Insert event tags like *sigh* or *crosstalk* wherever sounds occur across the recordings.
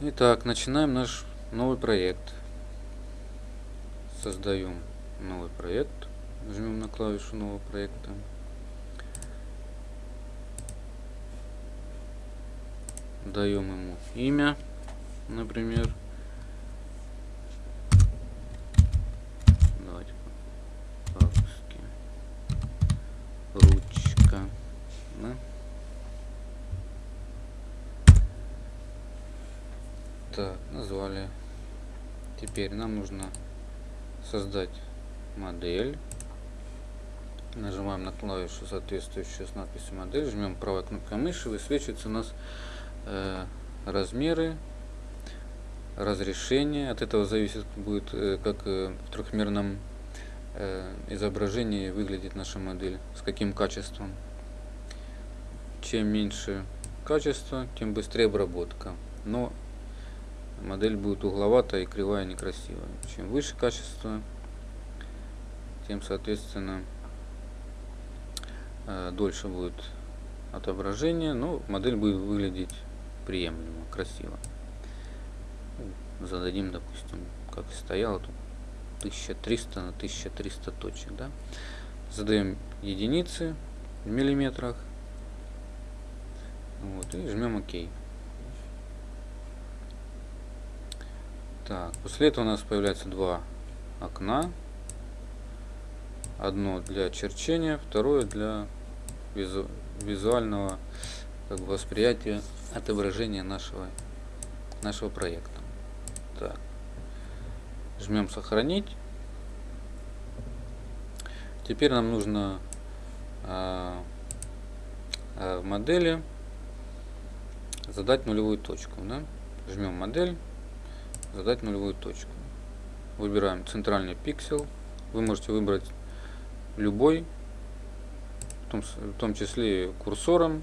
Итак, начинаем наш новый проект. Создаем новый проект. Жмем на клавишу нового проекта. Даем ему имя, например. Давайте по-русски. Ручка. Да? Так, назвали. Теперь нам нужно создать модель. Нажимаем на клавишу, соответствующую с надписью модель, жмем правой кнопкой мыши, высвечивается у нас э, размеры, разрешение. От этого зависит будет, э, как э, в трехмерном э, изображении выглядит наша модель, с каким качеством. Чем меньше качество, тем быстрее обработка. Но модель будет угловатая и кривая некрасивая. Чем выше качество, тем соответственно э, дольше будет отображение, но модель будет выглядеть приемлемо, красиво. Зададим, допустим, как стояло тут 1300 на 1300 точек, да? Задаем единицы в миллиметрах. Вот, и жмем ОК. Так, после этого у нас появляется два окна. Одно для черчения, второе для визу визуального как бы, восприятия отображения нашего, нашего проекта. Так. Жмем сохранить. Теперь нам нужно а, а, в модели задать нулевую точку. Да? Жмем модель задать нулевую точку. Выбираем центральный пиксель. Вы можете выбрать любой, в том, в том числе курсором,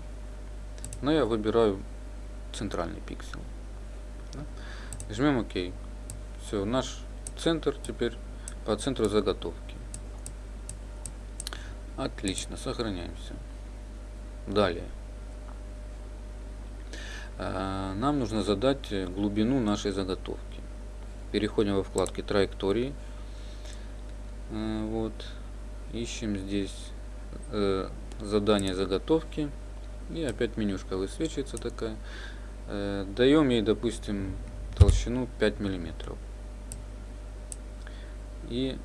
но я выбираю центральный пиксель. Да? Жмем ОК. Все, наш центр теперь по центру заготовки. Отлично, сохраняемся. Далее. А, нам нужно задать глубину нашей заготовки переходим во вкладки траектории. Э, вот. Ищем здесь э, задание заготовки. И опять менюшка высвечивается такая. Э, даем ей, допустим, толщину 5 миллиметров. И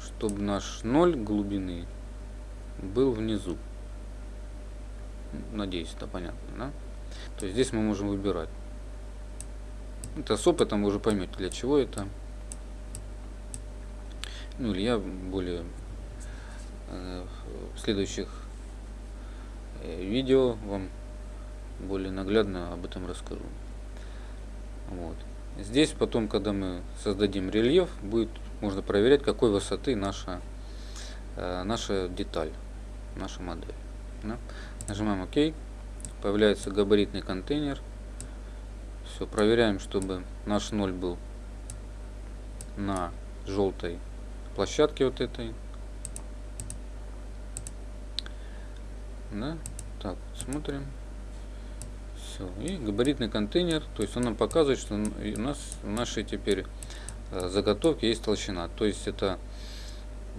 чтобы наш ноль глубины был внизу. Надеюсь, это понятно, да? То есть здесь мы можем выбирать это с опытом вы уже поймете, для чего это. Ну или я более э, в следующих э, видео вам более наглядно об этом расскажу. Вот. Здесь потом, когда мы создадим рельеф, будет можно проверять, какой высоты наша, э, наша деталь, наша модель. Да? Нажимаем ОК, появляется габаритный контейнер все, проверяем, чтобы наш ноль был на желтой площадке вот этой. Да? Так, смотрим. Все. И габаритный контейнер, то есть он нам показывает, что у нас в нашей теперь э, заготовке есть толщина. То есть это,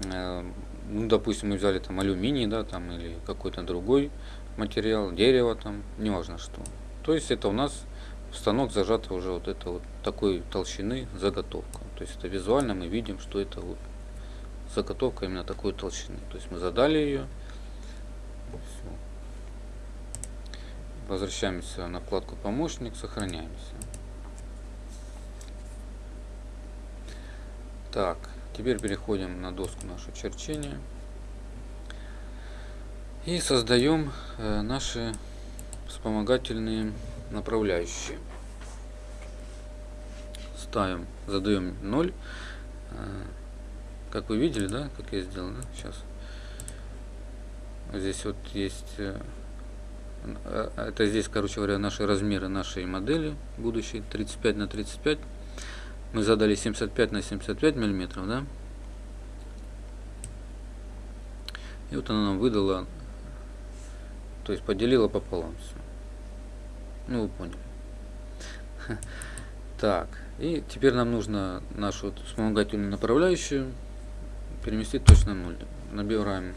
э, ну, допустим, мы взяли там алюминий, да, там или какой-то другой материал, дерево там, неважно что. То есть это у нас станок зажата уже вот это вот такой толщины заготовка. То есть это визуально мы видим, что это вот заготовка именно такой толщины. То есть мы задали ее. Все. Возвращаемся на вкладку помощник, сохраняемся. Так, теперь переходим на доску нашего черчения. И создаем э, наши вспомогательные направляющие. Ставим, задаем 0. А, как вы видели, да, как я сделал, да? Сейчас. Здесь вот есть, э, а, это здесь, короче говоря, наши размеры нашей модели будущей, 35 на 35. Мы задали 75 на 75 миллиметров, да? И вот она нам выдала, то есть поделила пополам все. Ну, вы поняли. Так, и теперь нам нужно нашу вспомогательную направляющую переместить точно 0. Набираем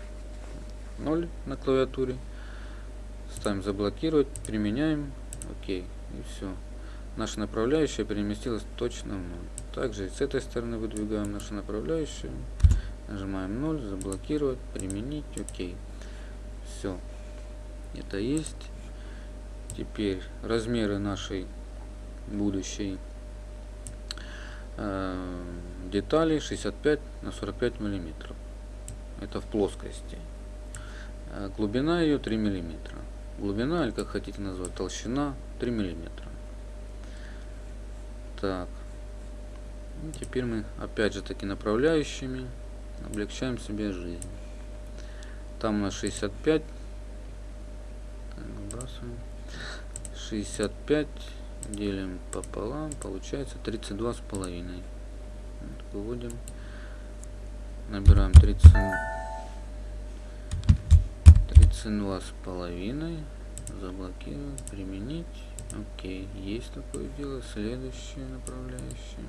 0 на клавиатуре, ставим заблокировать, применяем, окей, и все. Наша направляющая переместилась точно в 0. Также и с этой стороны выдвигаем нашу направляющую, нажимаем 0, заблокировать, применить, окей. Все, это есть. Теперь размеры нашей будущей детали 65 на 45 миллиметров. Это в плоскости. Э, глубина ее 3 миллиметра. Глубина, или как хотите назвать, толщина 3 миллиметра. Так. И теперь мы опять же таки направляющими облегчаем себе жизнь. Там на 65. Так, выбрасываем. 65 делим пополам, получается 32 с половиной. Выводим, набираем 30, 32 с половиной, заблокируем, применить. Окей, есть такое дело. Следующее направляющее.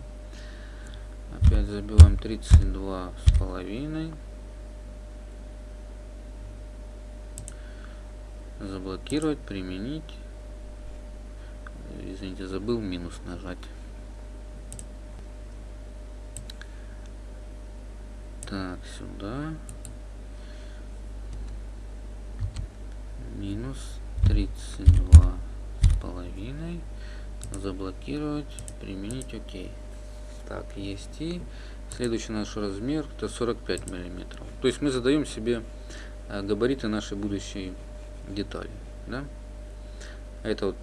Опять забиваем 32 с половиной. Заблокировать, применить извините, забыл минус нажать. Так, сюда. Минус 32 с половиной. Заблокировать, применить, окей. Так, есть и следующий наш размер это 45 миллиметров. То есть мы задаем себе э, габариты нашей будущей детали. Да? Это вот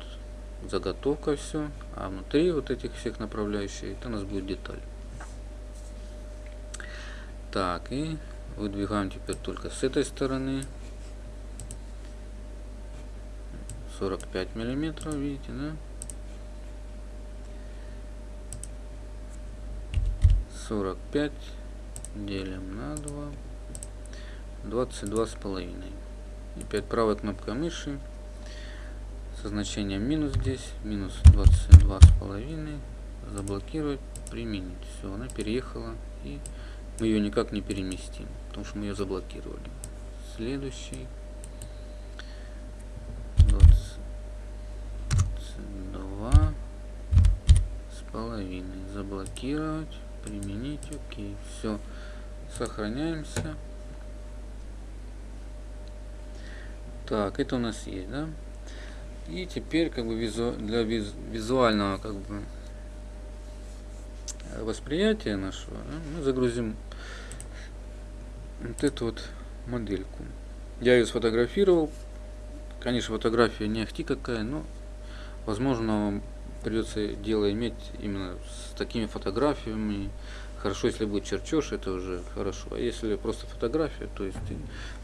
заготовка все, а внутри вот этих всех направляющих это у нас будет деталь. Так, и выдвигаем теперь только с этой стороны. 45 миллиметров, видите, да? 45 делим на 2. 22 с половиной. И опять правой кнопкой мыши со значением минус здесь, минус 22 с половиной, заблокировать, применить. Все, она переехала и мы ее никак не переместим, потому что мы ее заблокировали. Следующий. 22 с половиной. Заблокировать, применить, окей. Все, сохраняемся. Так, это у нас есть, да? И теперь как бы визу, для виз, визуального как бы восприятия нашего да, мы загрузим вот эту вот модельку. Я ее сфотографировал. Конечно, фотография не ахти какая, но возможно вам придется дело иметь именно с такими фотографиями. Хорошо, если будет черчеж, это уже хорошо. А если просто фотография, то есть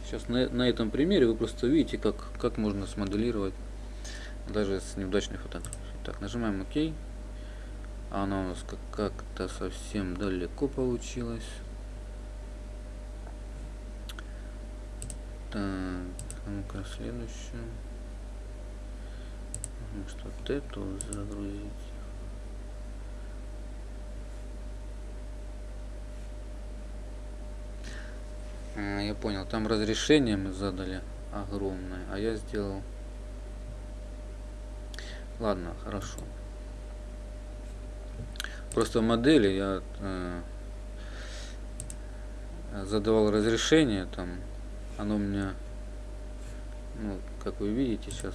сейчас на, на этом примере вы просто видите, как, как можно смоделировать даже с неудачной фотографией. Так, нажимаем ОК. Она у нас как-то совсем далеко получилась. Так, ну-ка следующую. Может вот эту загрузить. А, я понял, там разрешение мы задали огромное, а я сделал Ладно, хорошо. Просто модели я э, задавал разрешение, там оно у меня, ну, как вы видите сейчас,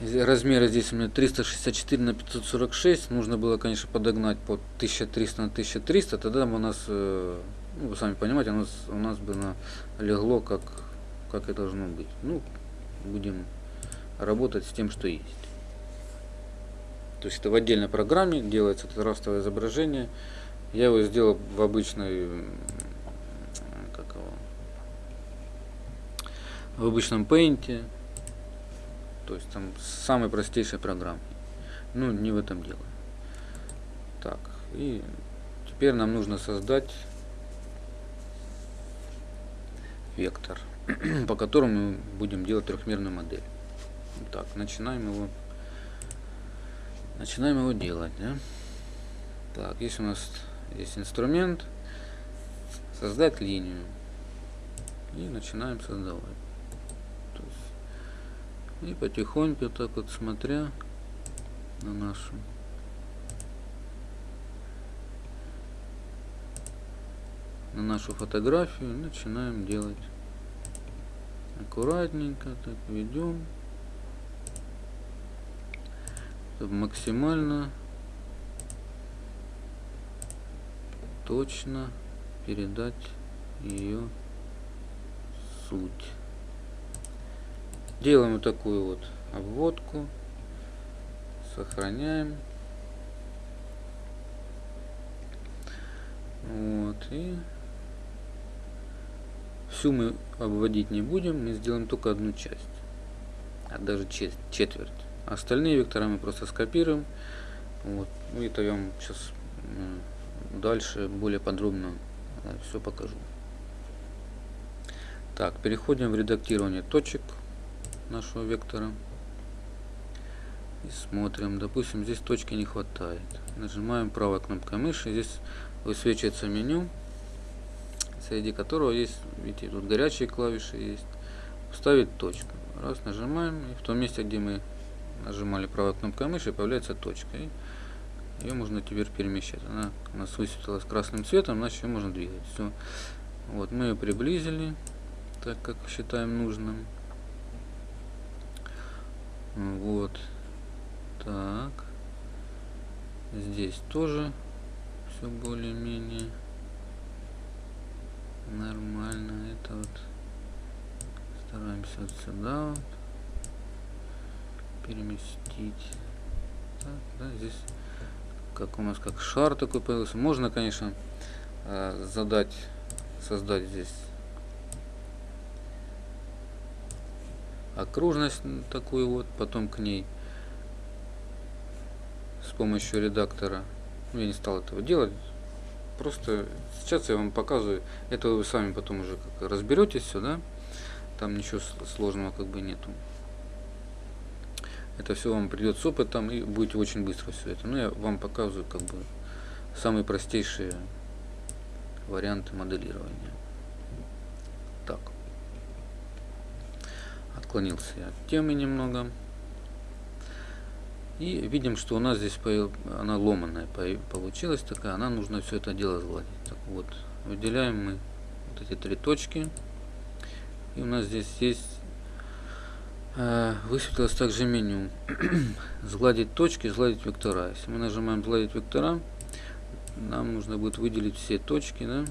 размеры здесь у меня 364 на 546 нужно было конечно подогнать под 1300 на 1300 тогда у нас э, ну, вы сами понимаете у нас у нас бы на легло как как и должно быть ну будем работать с тем, что есть. То есть это в отдельной программе делается это растовое изображение. Я его сделал в обычной, как его, в обычном Paint. То есть там самой простейшей программе. Ну, не в этом дело. Так, и теперь нам нужно создать вектор, *clears throat* по которому мы будем делать трехмерную модель. Так, начинаем его Начинаем его делать. Да? Так, есть у нас есть инструмент создать линию. И начинаем создавать. И потихоньку так вот смотря на нашу на нашу фотографию начинаем делать аккуратненько так ведем чтобы максимально точно передать ее суть делаем вот такую вот обводку сохраняем вот и всю мы обводить не будем, мы сделаем только одну часть, а даже четверть. Остальные вектора мы просто скопируем. Вот. Я вам сейчас дальше более подробно э, все покажу. Так, переходим в редактирование точек нашего вектора. И смотрим. Допустим, здесь точки не хватает. Нажимаем правой кнопкой мыши. Здесь высвечивается меню среди которого есть, видите, тут горячие клавиши есть. Вставить точку. Раз, нажимаем, и в том месте, где мы нажимали правой кнопкой мыши, появляется точка. Ее можно теперь перемещать. Она у нас высветилась красным цветом, значит ее можно двигать. Все. Вот, мы ее приблизили, так как считаем нужным. Вот. Так. Здесь тоже все более-менее нормально это вот стараемся вот сюда вот переместить. Так, да, здесь как у нас как шар такой появился. Можно конечно э, задать создать здесь окружность такую вот потом к ней с помощью редактора. Я не стал этого делать. Просто сейчас я вам показываю, это вы сами потом уже разберетесь все, да? Там ничего сложного как бы нету. Это все вам придет с опытом и будете очень быстро все это. Ну, я вам показываю как бы самые простейшие варианты моделирования. Так. Отклонился я от темы немного. И видим, что у нас здесь она ломаная получилась такая, она нужно все это дело сгладить. Так вот, выделяем мы вот эти три точки. И у нас здесь есть высветилось также меню *clears throat* сгладить точки, сгладить вектора. Если мы нажимаем сгладить вектора, нам нужно будет выделить все точки, да?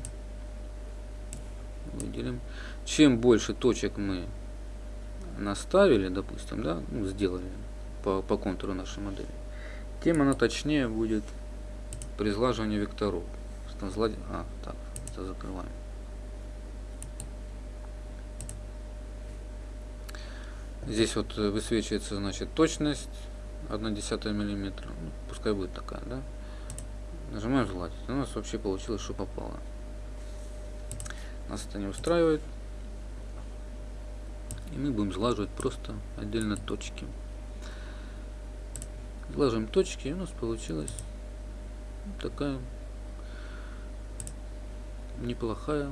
Выделим. Чем больше точек мы наставили, допустим, да, ну, сделали, по, по контуру нашей модели, тем она точнее будет при сглаживании векторов. А, так, это закрываем. Здесь вот высвечивается, значит, точность 1 десятая миллиметра. Ну, пускай будет такая, да? Нажимаем сгладить. У нас вообще получилось, что попало. Нас это не устраивает. И мы будем сглаживать просто отдельно точки. Ложим точки, и у нас получилась такая неплохая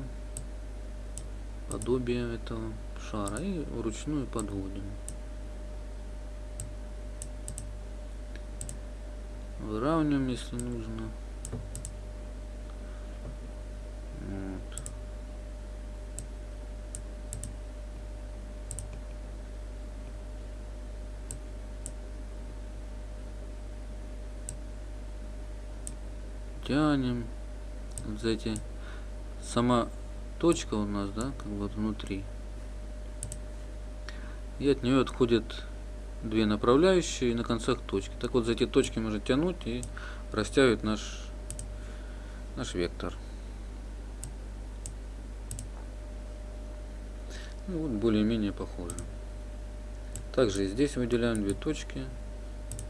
подобие этого шара. И вручную подводим. Выравниваем, если нужно. тянем вот за эти сама точка у нас да как бы внутри и от нее отходят две направляющие на концах точки так вот за эти точки можно тянуть и растягивать наш наш вектор ну, вот более-менее похоже также здесь выделяем две точки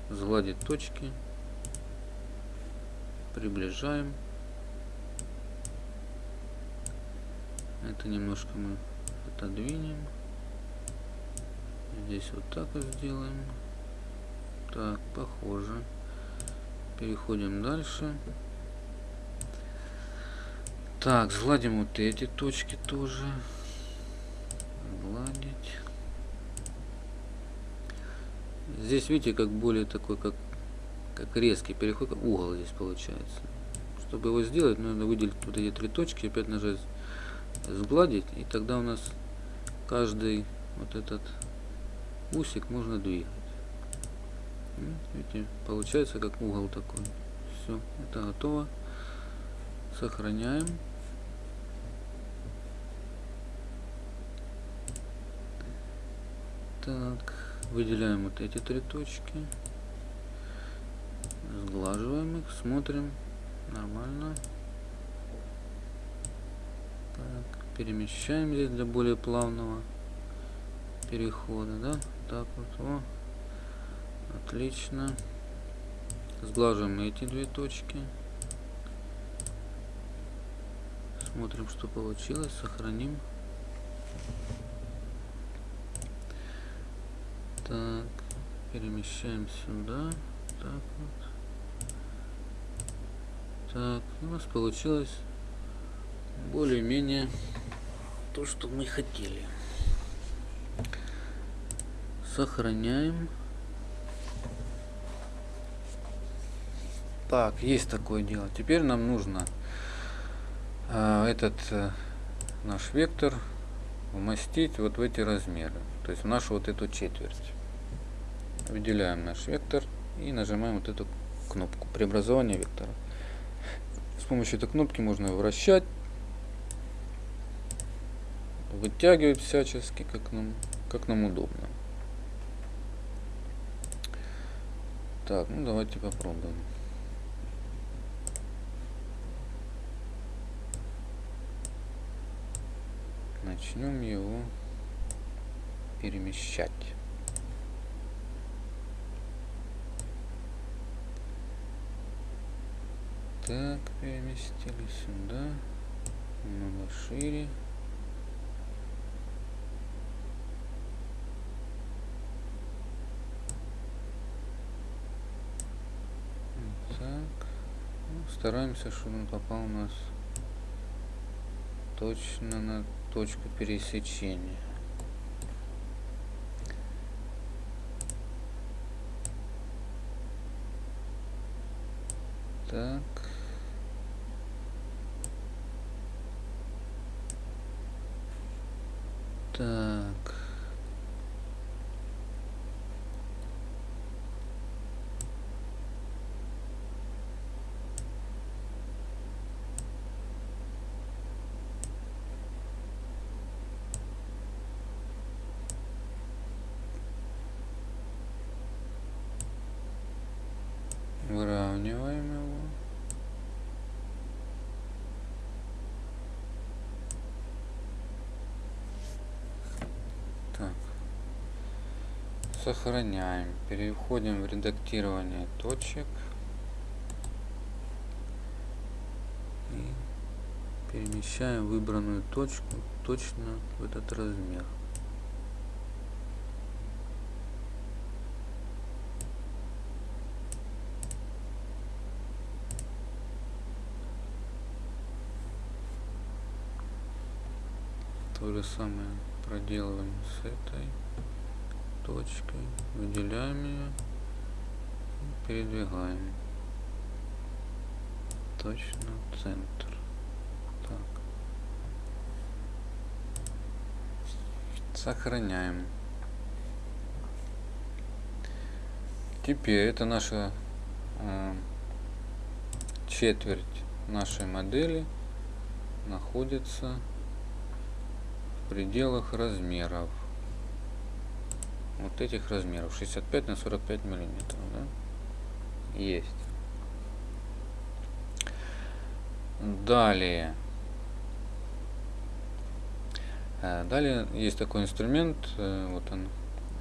сгладить точки приближаем. Это немножко мы отодвинем. Здесь вот так вот сделаем. Так, похоже. Переходим дальше. Так, сгладим вот эти точки тоже. Гладить. Здесь видите, как более такой, как, как резкий переход, угол здесь получается. Чтобы его сделать, нужно выделить вот эти три точки, опять нажать сгладить, и тогда у нас каждый вот этот усик можно двигать. Видите, получается как угол такой. Все, это готово. Сохраняем. Так, выделяем вот эти три точки. Сглаживаем их, смотрим. Нормально. Так, перемещаем здесь для более плавного перехода, да? Так вот, о, отлично. Сглаживаем эти две точки. Смотрим, что получилось, сохраним. Так, перемещаем сюда. Так вот. Так, у нас получилось более-менее то, что мы хотели. Сохраняем. Так, есть такое дело. Теперь нам нужно э, этот э, наш вектор умастить вот в эти размеры. То есть в нашу вот эту четверть выделяем наш вектор и нажимаем вот эту кнопку преобразования вектора. С помощью этой кнопки можно вращать, вытягивать всячески, как нам, как нам удобно. Так, ну давайте попробуем. Начнем его перемещать. Так, переместили сюда. Немного шире. Так. Ну, стараемся, чтобы он попал у нас точно на точку пересечения. Так. Так. Выравниваем его. Так. Сохраняем. Переходим в редактирование точек. И перемещаем выбранную точку точно в этот размер. То же самое проделываем с этой точкой. Выделяем ее передвигаем точно в центр. Так. Сохраняем. Теперь это наша э, четверть нашей модели находится пределах размеров. Вот этих размеров. 65 на 45 миллиметров. Да? Есть. Далее. Э, далее есть такой инструмент, э, вот он,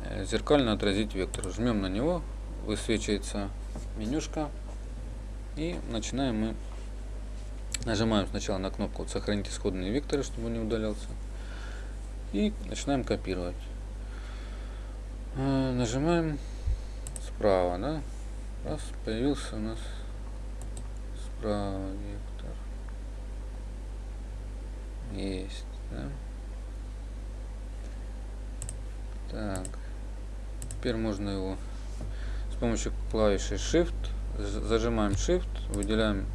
э, зеркально отразить вектор. Жмем на него, высвечивается менюшка и начинаем мы, нажимаем сначала на кнопку сохранить исходные векторы, чтобы он не удалялся. И начинаем копировать. Э, нажимаем справа, да? Раз, появился у нас Провектор. Есть, да? Так. Теперь можно его с помощью клавиши Shift зажимаем Shift, выделяем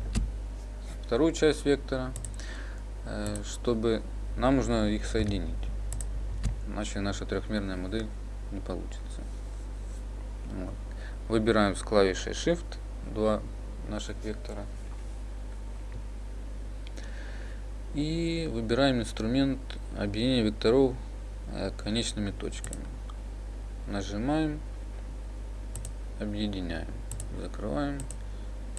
вторую часть вектора, э, чтобы нам нужно их соединить. Иначе наша трехмерная модель не получится. Вот. Выбираем с клавишей Shift два наших вектора. И выбираем инструмент объединения векторов э, конечными точками. Нажимаем, объединяем, закрываем.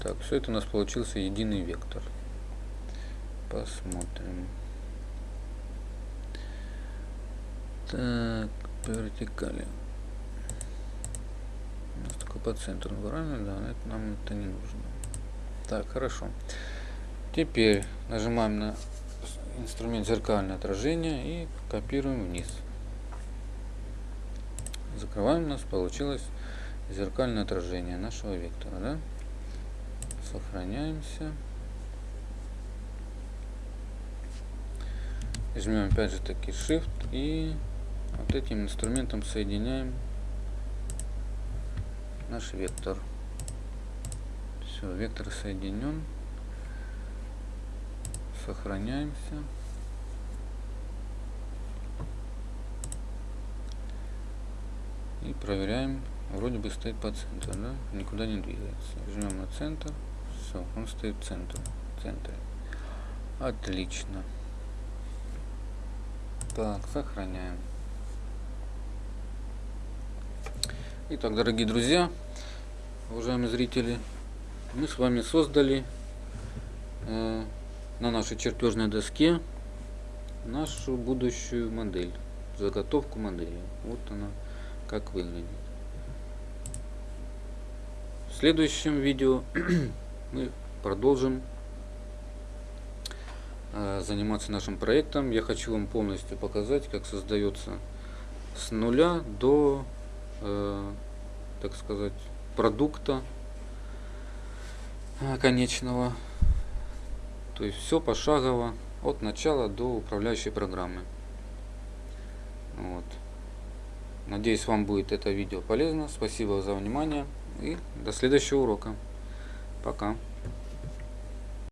Так, все это у нас получился единый вектор. Посмотрим. Так, по вертикали. У нас только по центру правильно? Да, это нам это не нужно. Так, хорошо. Теперь нажимаем на инструмент зеркальное отражение и копируем вниз. Закрываем, у нас получилось зеркальное отражение нашего вектора. Да? Сохраняемся. Жмем опять же таки Shift и вот этим инструментом соединяем наш вектор. Все, вектор соединен. Сохраняемся. И проверяем. Вроде бы стоит по центру, да? Никуда не двигается. Жмем на центр. Все, он стоит в центре. В центре. Отлично. Так, сохраняем. Итак, дорогие друзья, уважаемые зрители, мы с вами создали э, на нашей чертежной доске нашу будущую модель, заготовку модели. Вот она как выглядит. В следующем видео *clears throat* мы продолжим э, заниматься нашим проектом. Я хочу вам полностью показать, как создается с нуля до э, так сказать, продукта конечного. То есть все пошагово от начала до управляющей программы. Вот. Надеюсь, вам будет это видео полезно. Спасибо за внимание и до следующего урока. Пока.